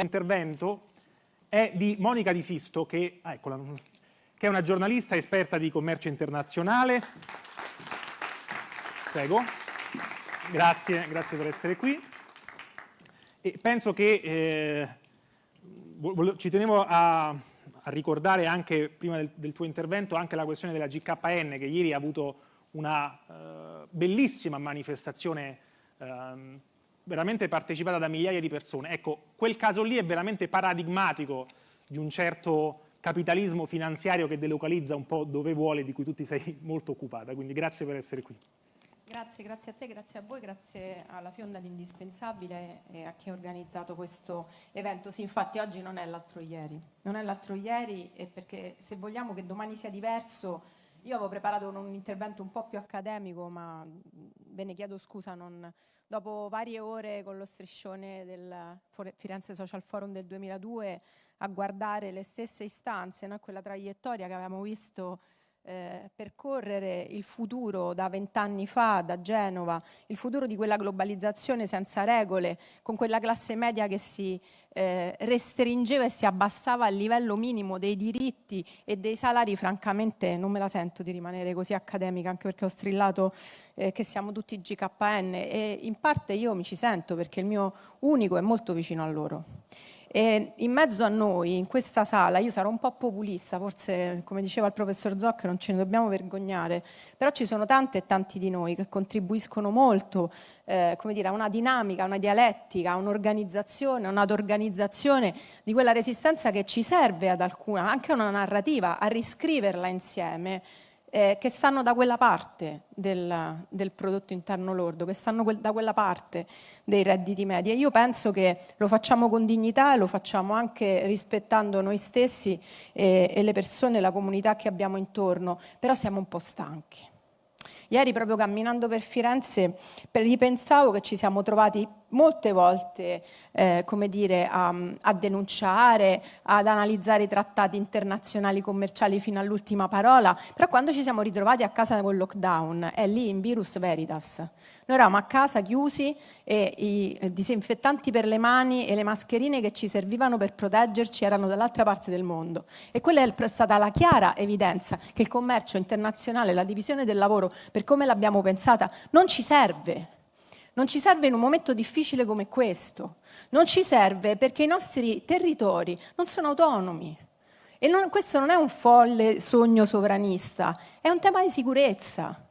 intervento è di Monica Di Sisto, che, ah, eccola, che è una giornalista esperta di commercio internazionale. Prego. Grazie, grazie per essere qui. E penso che eh, ci tenevo a, a, ricordare anche, prima del, del, tuo intervento, anche la questione della GKN, che ieri ha avuto una eh, bellissima manifestazione eh, veramente partecipata da migliaia di persone. Ecco, quel caso lì è veramente paradigmatico di un certo capitalismo finanziario che delocalizza un po' dove vuole, di cui tu ti sei molto occupata. Quindi grazie per essere qui. Grazie, grazie a te, grazie a voi, grazie alla Fionda l'Indispensabile e a chi ha organizzato questo evento. Sì, infatti oggi non è l'altro ieri, non è l'altro ieri perché se vogliamo che domani sia diverso, io avevo preparato un intervento un po' più accademico, ma ve ne chiedo scusa, non, dopo varie ore con lo striscione del Firenze Social Forum del 2002 a guardare le stesse istanze, no? quella traiettoria che avevamo visto eh, percorrere il futuro da vent'anni fa, da Genova, il futuro di quella globalizzazione senza regole, con quella classe media che si eh, restringeva e si abbassava al livello minimo dei diritti e dei salari, francamente non me la sento di rimanere così accademica, anche perché ho strillato eh, che siamo tutti GKN e in parte io mi ci sento perché il mio unico è molto vicino a loro. E in mezzo a noi, in questa sala, io sarò un po' populista, forse come diceva il professor Zoc non ce ne dobbiamo vergognare, però ci sono tante e tanti di noi che contribuiscono molto eh, come dire, a una dinamica, a una dialettica, a un'organizzazione, a un'organizzazione di quella resistenza che ci serve ad alcuna, anche a una narrativa, a riscriverla insieme eh, che stanno da quella parte del, del, prodotto interno lordo, che stanno quel, da quella parte dei redditi medi. E io penso che lo facciamo con dignità e lo facciamo anche rispettando noi stessi e, e le persone, la comunità che abbiamo intorno, però siamo un po' stanchi. Ieri proprio camminando per Firenze ripensavo che ci siamo trovati molte volte eh, come dire, a, a, denunciare, ad analizzare i trattati internazionali commerciali fino all'ultima parola, però quando ci siamo ritrovati a casa col lockdown è lì in virus veritas. Noi eravamo a casa chiusi e i disinfettanti per le mani e le mascherine che ci servivano per proteggerci erano dall'altra parte del mondo. E quella è stata la chiara evidenza che il commercio internazionale, la divisione del lavoro, per come l'abbiamo pensata, non ci serve. Non ci serve in un momento difficile come questo. Non ci serve perché i nostri territori non sono autonomi. E non, questo non è un folle sogno sovranista, è un tema di sicurezza.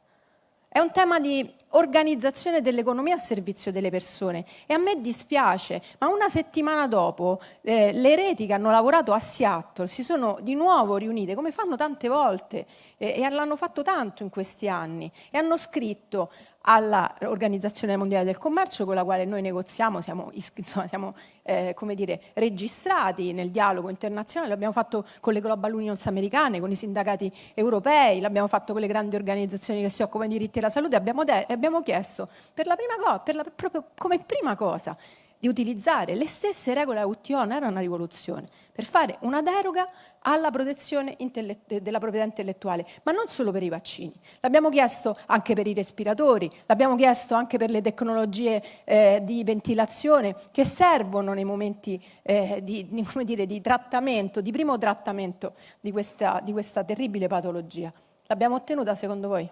È un tema di organizzazione dell'economia a servizio delle persone e a me dispiace, ma una settimana dopo eh, le reti che hanno lavorato a Seattle si sono di nuovo riunite, come fanno tante volte, eh, e l'hanno fatto tanto in questi anni, e hanno scritto all'Organizzazione Mondiale del Commercio con la quale noi negoziamo, siamo, insomma, siamo eh, come dire, registrati nel dialogo internazionale, l'abbiamo fatto con le Global Unions americane, con i sindacati europei, l'abbiamo fatto con le grandi organizzazioni che si occupano di diritti della salute, abbiamo, abbiamo chiesto per la prima cosa, proprio come prima cosa, di utilizzare le stesse regole WTO, non era una rivoluzione, per fare una deroga alla protezione della proprietà intellettuale, ma non solo per i vaccini. L'abbiamo chiesto anche per i respiratori, l'abbiamo chiesto anche per le tecnologie eh, di ventilazione che servono nei momenti eh, di, di, dire, di, trattamento, di primo trattamento di questa, di questa terribile patologia. L'abbiamo ottenuta secondo voi?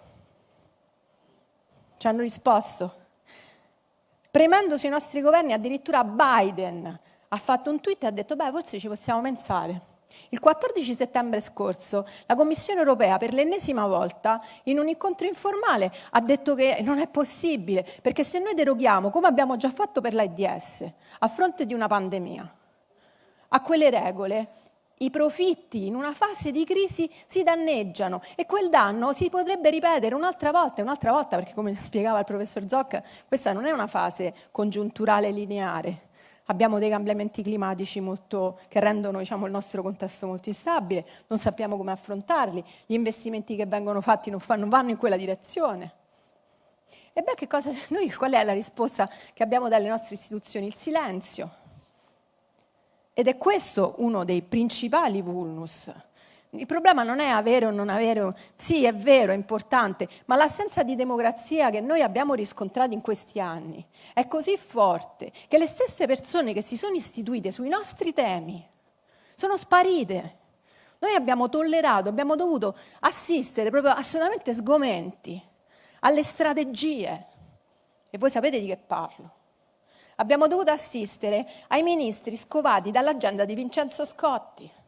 Ci hanno risposto? Premendosi i nostri governi, addirittura Biden ha fatto un tweet e ha detto beh forse ci possiamo pensare. Il 14 settembre scorso la Commissione europea per l'ennesima volta in un incontro informale ha detto che non è possibile perché se noi deroghiamo, come abbiamo già fatto per l'AIDS, a fronte di una pandemia, a quelle regole, i profitti in una fase di crisi si danneggiano e quel danno si potrebbe ripetere un'altra volta e un'altra volta perché come spiegava il professor Zocca questa non è una fase congiunturale lineare. Abbiamo dei cambiamenti climatici molto, che rendono diciamo, il nostro contesto molto instabile non sappiamo come affrontarli gli investimenti che vengono fatti non, fanno, non vanno in quella direzione. E beh cosa, noi, qual è la risposta che abbiamo dalle nostre istituzioni? il silenzio ed è questo uno dei principali vulnus Il problema non è avere o non avere, sì è vero, è importante, ma l'assenza di democrazia che noi abbiamo riscontrato in questi anni è così forte che le stesse persone che si sono istituite sui nostri temi sono sparite. Noi abbiamo tollerato, abbiamo dovuto assistere proprio assolutamente sgomenti alle strategie. E voi sapete di che parlo. Abbiamo dovuto assistere ai ministri scovati dall'agenda di Vincenzo Scotti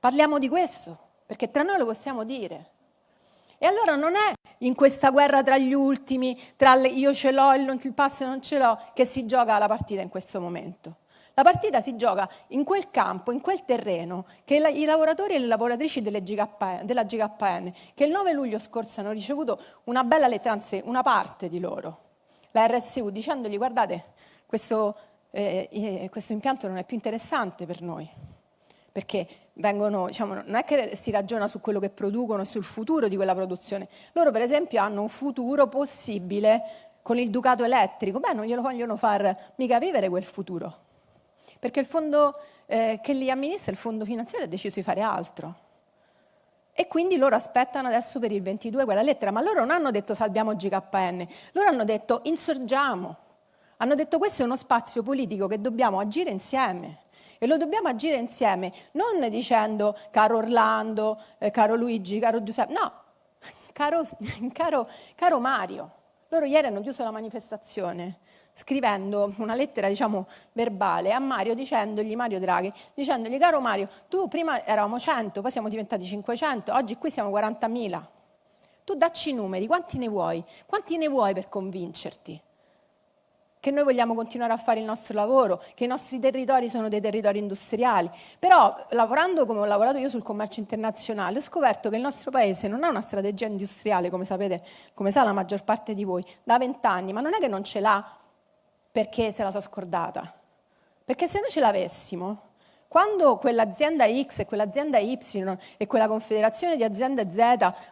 Parliamo di questo, perché tra noi lo possiamo dire. E allora non è in questa guerra tra gli ultimi, tra le, io ce l'ho, il, il passo non ce l'ho, che si gioca la partita in questo momento. La partita si gioca in quel campo, in quel terreno, che i lavoratori e le lavoratrici GKN, della GKN, che il 9 luglio scorso hanno ricevuto una bella lettera, anzi una parte di loro, la RSU, dicendogli guardate, questo, eh, eh, questo impianto non è più interessante per noi perché vengono, diciamo, non è che si ragiona su quello che producono, sul futuro di quella produzione. Loro per esempio hanno un futuro possibile con il Ducato elettrico, beh non glielo vogliono far mica vivere quel futuro, perché il fondo eh, che li amministra, il fondo finanziario, ha deciso di fare altro. E quindi loro aspettano adesso per il 22 quella lettera, ma loro non hanno detto salviamo GKN, loro hanno detto insorgiamo, hanno detto questo è uno spazio politico che dobbiamo agire insieme. E lo dobbiamo agire insieme, non dicendo caro Orlando, eh, caro Luigi, caro Giuseppe, no, caro, caro, caro Mario. Loro ieri hanno chiuso la manifestazione scrivendo una lettera diciamo verbale a Mario dicendogli, Mario Draghi, dicendogli caro Mario, tu prima eravamo 100, poi siamo diventati 500, oggi qui siamo 40.000. Tu dacci i numeri, quanti ne vuoi? Quanti ne vuoi per convincerti? che noi vogliamo continuare a fare il nostro lavoro, che i nostri territori sono dei territori industriali. Però lavorando come ho lavorato io sul commercio internazionale ho scoperto che il nostro paese non ha una strategia industriale, come sapete, come sa la maggior parte di voi, da vent'anni, ma non è che non ce l'ha perché se la so scordata. Perché se noi ce l'avessimo, quando quell'azienda X e quell'azienda Y e quella confederazione di aziende Z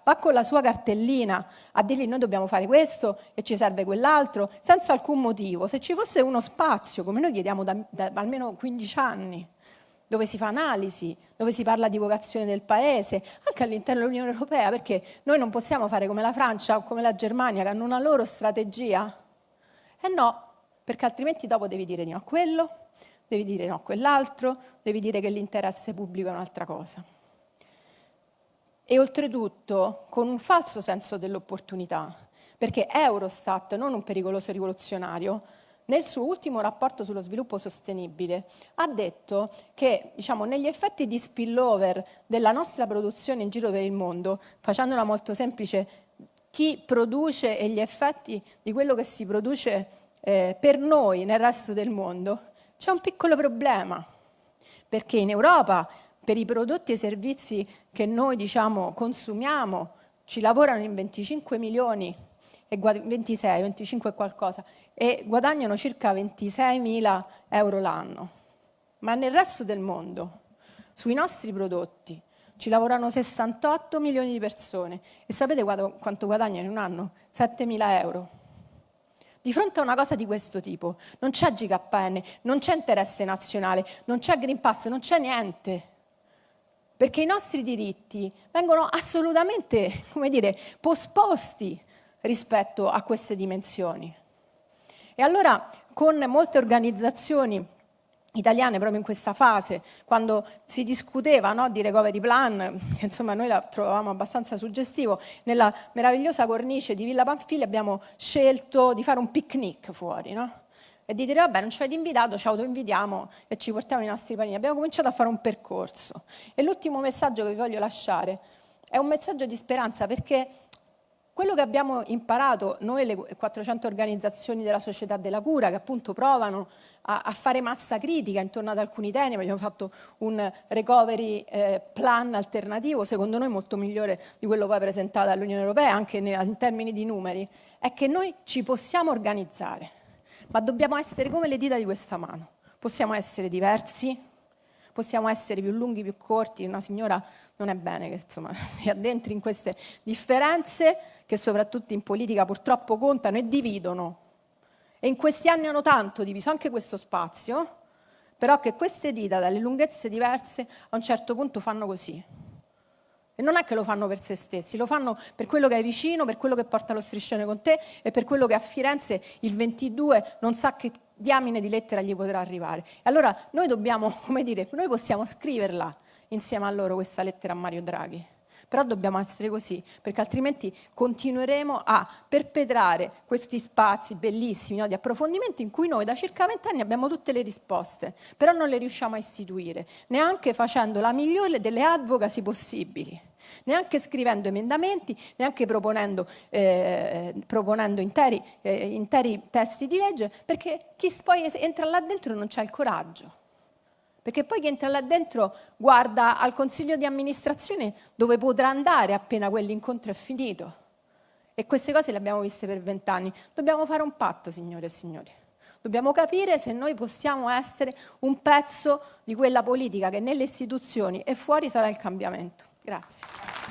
va con la sua cartellina a dirgli noi dobbiamo fare questo e ci serve quell'altro, senza alcun motivo, se ci fosse uno spazio, come noi chiediamo da, da almeno 15 anni, dove si fa analisi, dove si parla di vocazione del paese, anche all'interno dell'Unione Europea, perché noi non possiamo fare come la Francia o come la Germania che hanno una loro strategia? Eh no, perché altrimenti dopo devi dire no a quello, devi dire no a quell'altro, devi dire che l'interesse pubblico è un'altra cosa. E oltretutto con un falso senso dell'opportunità, perché Eurostat, non un pericoloso rivoluzionario, nel suo ultimo rapporto sullo sviluppo sostenibile ha detto che diciamo, negli effetti di spillover della nostra produzione in giro per il mondo, facendola molto semplice, chi produce e gli effetti di quello che si produce eh, per noi nel resto del mondo, c'è un piccolo problema, perché in Europa per i prodotti e i servizi che noi diciamo, consumiamo ci lavorano in 25 milioni, e 26, 25 e qualcosa, e guadagnano circa 26 mila euro l'anno. Ma nel resto del mondo, sui nostri prodotti, ci lavorano 68 milioni di persone e sapete quanto guadagnano in un anno? 7 mila euro. Di fronte a una cosa di questo tipo non c'è GKN, non c'è interesse nazionale, non c'è Green Pass, non c'è niente. Perché i nostri diritti vengono assolutamente, come dire, posposti rispetto a queste dimensioni. E allora con molte organizzazioni italiane proprio in questa fase, quando si discuteva no, di recovery plan, che insomma noi la trovavamo abbastanza suggestivo, nella meravigliosa cornice di Villa Panfili abbiamo scelto di fare un picnic fuori, no? e di dire vabbè non ci avete invitato, ci autoinvitiamo e ci portiamo i nostri panini. Abbiamo cominciato a fare un percorso e l'ultimo messaggio che vi voglio lasciare è un messaggio di speranza perché quello che abbiamo imparato noi le 400 organizzazioni della società della cura che appunto provano a, a fare massa critica intorno ad alcuni temi, abbiamo fatto un recovery eh, plan alternativo secondo noi molto migliore di quello poi presentato dall'Unione Europea anche in termini di numeri, è che noi ci possiamo organizzare, ma dobbiamo essere come le dita di questa mano, possiamo essere diversi, possiamo essere più lunghi, più corti, una signora non è bene che insomma, si addentri in queste differenze che soprattutto in politica purtroppo contano e dividono. E in questi anni hanno tanto diviso anche questo spazio, però che queste dita dalle lunghezze diverse a un certo punto fanno così E non è che lo fanno per se stessi, lo fanno per quello che è vicino, per quello che porta lo striscione con te e per quello che a Firenze il 22 non sa che diamine di lettera gli potrà arrivare. E allora noi dobbiamo, come dire, noi possiamo scriverla insieme a loro questa lettera a Mario Draghi. Però dobbiamo essere così, perché altrimenti continueremo a perpetrare questi spazi bellissimi no, di approfondimento in cui noi da circa vent'anni abbiamo tutte le risposte, però non le riusciamo a istituire, neanche facendo la migliore delle advocacy possibili neanche scrivendo emendamenti, neanche proponendo, eh, proponendo interi, eh, interi, testi di legge, perché chi poi entra là dentro non c'ha il coraggio. Perché poi chi entra là dentro guarda al consiglio di amministrazione dove potrà andare appena quell'incontro è finito. E queste cose le abbiamo viste per vent'anni. Dobbiamo fare un patto, signore e signori. Dobbiamo capire se noi possiamo essere un pezzo di quella politica che nelle istituzioni e fuori sarà il cambiamento. Grazie.